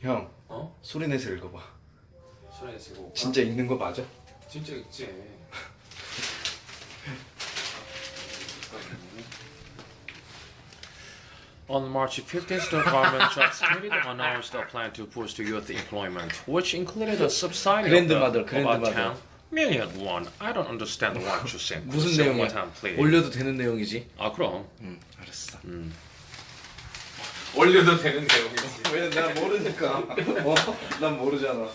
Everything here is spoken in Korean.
형 어? 소리 내서 읽어봐 소리 내시고 진짜 읽는 거 맞아? 진짜 있지 On March 15th, the Department Jobs Committee announced a plan to boost youth employment, which included a subsidy of the, Grandmother, about grandmother. 10 million won. I don't understand what you said. 무슨 내용이야? time, please. 올려도 되는 내용이지? 아 그럼 응 알았어 올려도 되는 내용이지. 왜냐면 난 모르니까 어? 난 모르잖아